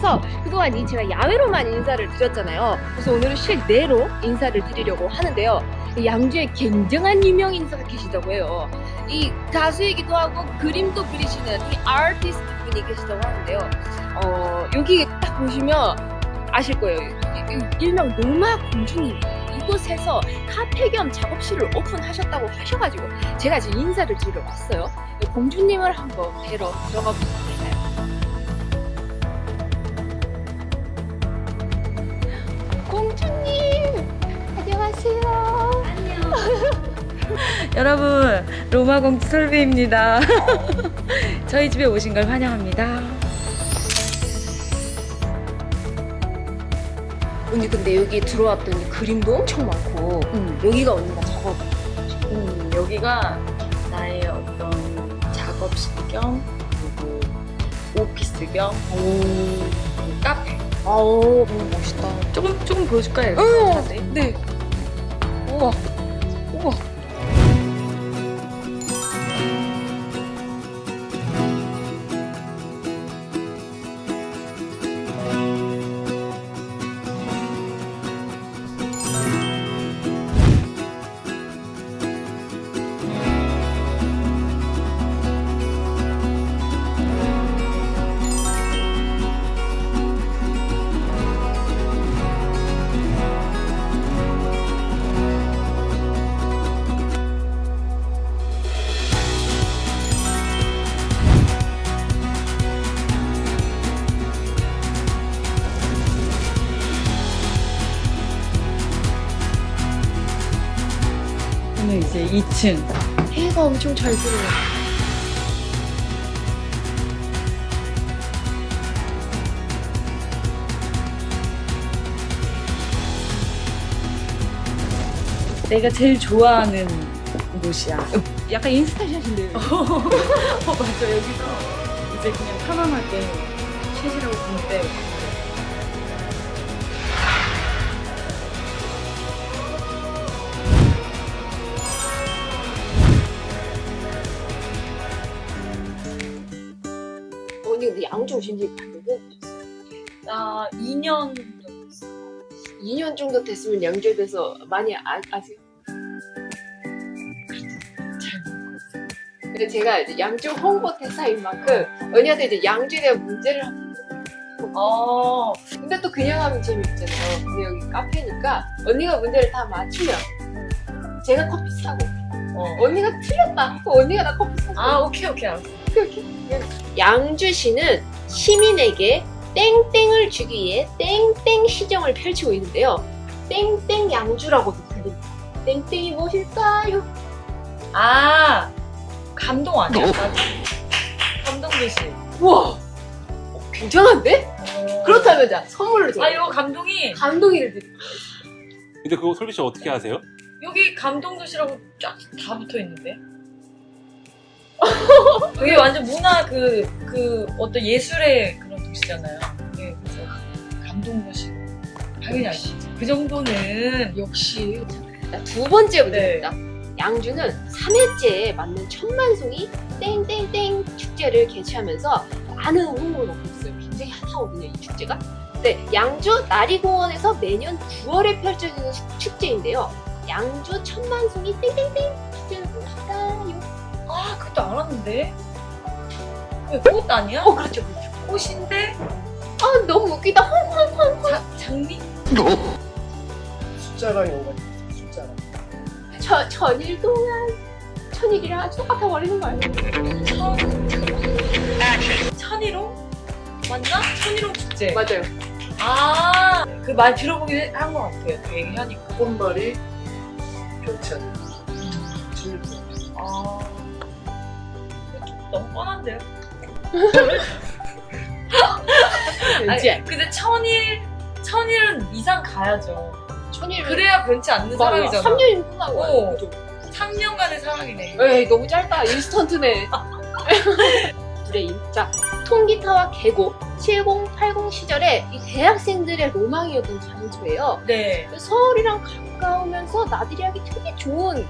통해서 그동안 이 제가 야외로만 인사를 드렸잖아요. 그래서 오늘은 실내로 인사를 드리려고 하는데요. 이 양주에 굉장한 유명 인사가 계시다고 해요. 이 가수이기도 하고 그림도 그리시는 이 아티스트 분이 계시다고 하는데요. 어, 여기 딱 보시면 아실 거예요. 일명 로마 공주님이 이곳에서 카페 겸 작업실을 오픈하셨다고 하셔가지고 제가 지금 인사를 드리러 왔어요. 이 공주님을 한번 뵈러 들어가 보겠습니다. 안녕하세요. 여러분 로마 공주 솔비입니다. 저희 집에 오신 걸 환영합니다. 언니 근데 여기 들어왔더니 그림도 엄청 많고 음, 여기가 언니가 작업 음, 여기가 나의 어떤 작업실 겸 그리고 오피스 겸 그리고 카페. 아우 너무 멋있다. 조금 조금 보여줄까요? 어? 네. 우와 2층. 해가 엄청 잘 들어요. 내가 제일 좋아하는 곳이야. 약간 인스타샷인데요. 어 맞아 여기서 이제 그냥 편안하게 쉬시라고 부를 때 근데 양주 오신 지 몇년 되셨어요? 나 2년 정도 됐어. 2년 정도 됐으면 양주에 대해서 많이 아, 아세요? 근데 제가 이제 양주 홍보 대사인 만큼 언니한테 이제 양주에 대한 문제를 어, 근데 또 그냥 하면 재미없잖아요. 근데 여기 카페니까 언니가 문제를 다 맞추면 제가 커피 사고 어. 언니가 틀렸다. 그럼 언니가 나 커피 사고 아 오케이 오케이 알았어. 양주시는 시민에게 땡땡을 주기 위해 땡땡 시정을 펼치고 있는데요. 땡땡 양주라고도 불립니다. 땡땡이 무엇일까요? 아 감동 아니야? 나 감동 도시. 우와! 어, 굉장한데? 그렇다면 자, 선물로 제가 아 이거 감동이 감동이를 드릴게요. 근데 그거 솔비 씨 어떻게 아세요? 여기 감동 도시라고 쫙 다 붙어 있는데. 여기 완전 문화 그, 그 어떤 예술의 그런 도시잖아요. 네, 그래서 감동 도시. 당연히 알지. 그 정도는 역시. 자, 두 번째 네. 문제입니다. 양주는 3회째에 맞는 천만송이 땡땡땡 축제를 개최하면서 많은 홍보를 받고 있어요. 굉장히 핫하거든요, 이 축제가. 네, 양주 나리공원에서 매년 9월에 펼쳐지는 축- 축제인데요. 양주 천만송이 땡땡땡 축제는 무엇일까요? 아 그것도 알았는데. 왜 꽃 아니야? 어, 그렇죠, 그렇죠. 꽃인데 아, 너무 웃기다. 자, 장미? 숫자가 연관이 있어요. 숫자가. 저, 천일 동안 천일이랑 똑같아 버리는 거예요. 천 천일홍? 맞나? 천일홍 축제. 맞아요. 아, 그 말 들어보긴 한 것 같아요. 그 얘기하니까. 꽃말이 편찬. 진일 너무 뻔한데요? 아니, 근데 천일, 천일은 이상 가야죠. 천일 그래야 변치 않는 사람이잖아. 3년이 끝나고 어. 그죠? 3년간의 사랑이네. 에이 너무 짧다 인스턴트네 브레인 자 통기타와 계곡 7080 시절에 이 대학생들의 로망이었던 장소예요 네. 서울이랑 가까우면서 나들이 하기 되게 좋은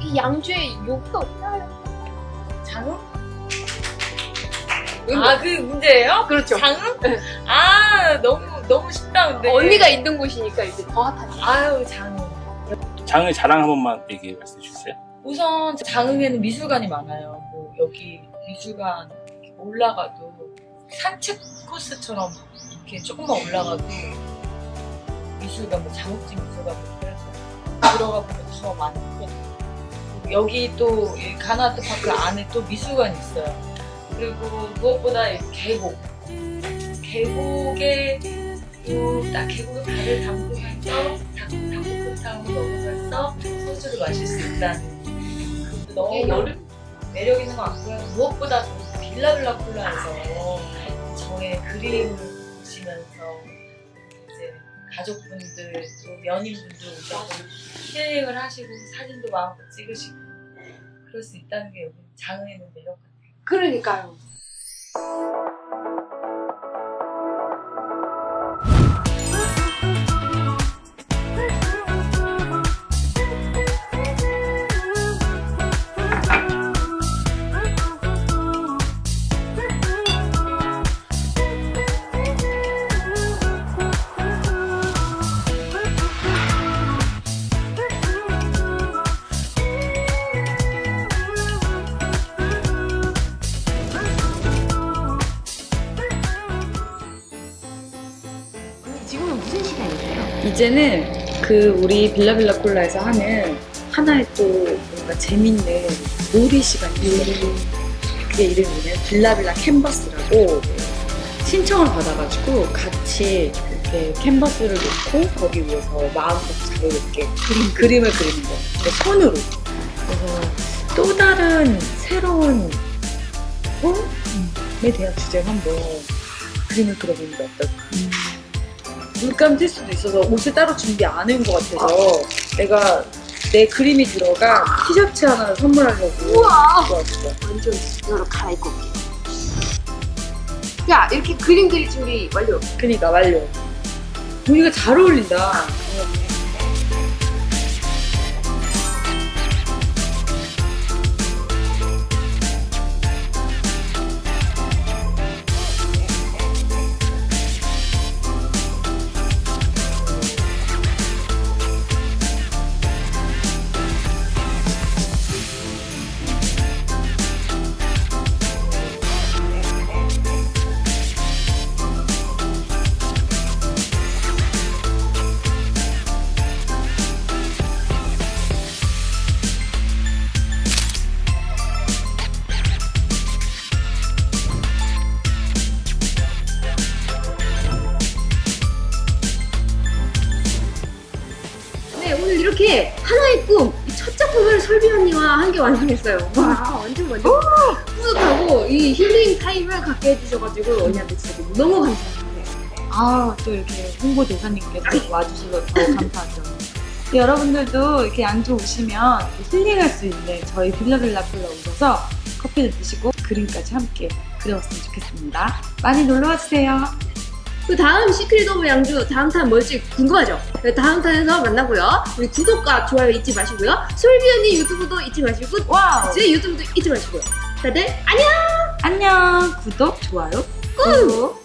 이 양주의 여기가 없나요? 장흥? 아, 그 문제예요? 그렇죠. 장흥? 네. 아, 너무, 너무 쉽다, 근데. 언니가 있는 곳이니까 이제 더 핫하지. 아유, 장흥. 장의 자랑 한 번만 얘기 말씀해 주세요. 우선 장흥에는 미술관이 많아요. 뭐 여기 미술관 올라가도 산책 코스처럼 이렇게 조금만 올라가도 미술관, 뭐 장욱진 미술관 뭐 그래서 들어가 보면 더 많고 여기 또이 가나아트 파크 안에 또 미술관이 있어요. 그리고 무엇보다 이 계곡, 계곡에 또딱 계곡에 발을 담그면서 닭볶음탕을 먹으면서 소주를 마실 수 있다는 그 너무 여름 매력 있는 것 같고요. 무엇보다 빌라빌라 콜라에서 저의 그림을 보시면서 이제 가족분들 또 연인분들 오셔서 힐링을 하시고 사진도 마음껏 찍으시고 그럴 수 있다는 게 여기 장흥에는 매력 같아요. 그러니까요. 이제는 그 우리 빌라빌라 콜라에서 하는 하나의 또 뭔가 재밌는 놀이 시간이 있어요. 그게 이름이 빌라빌라 캔버스라고 신청을 받아가지고 같이 이렇게 캔버스를 놓고 거기 위에서 마음껏 자유롭게 그림, 그림을 그리는 거예요. 손으로. 그래서 또 다른 새로운 꿈에 대한 주제를 한번 그림을 그려보는 게 어떨까. 물감 튈 수도 있어서 옷을 따로 준비 안 해온 것 같아서 내가 내 그림이 들어간 티셔츠 하나를 선물하려고 우와! 완전 갈아입고 올게요. 야, 이렇게 그림 그릴 준비 완료. 그니까 완료. 보니까 잘 어울린다. 언니와 함께 완성했어요. 와, 완전 완전 뿌듯하고 이 힐링 타임을 갖게 해주셔가지고 언니한테 진짜 너무 감사합니다. 아, 또 이렇게 홍보 대사님께서 와주셔서 더 감사하죠. 여러분들도 이렇게 양주 오시면 힐링할 수 있는 저희 빌라빌라 콜라 오셔서 커피를 드시고 그림까지 함께 그려봤으면 좋겠습니다. 많이 놀러와 주세요. 그 다음 Secret of 양주 다음 탄 뭘지 궁금하죠? 네, 다음 탄에서 만나고요. 우리 구독과 좋아요 잊지 마시고요. 솔비 언니 유튜브도 잊지 마시고 wow! 제 유튜브도 잊지 마시고요. 다들 안녕! 안녕! 구독, 좋아요, 꾹!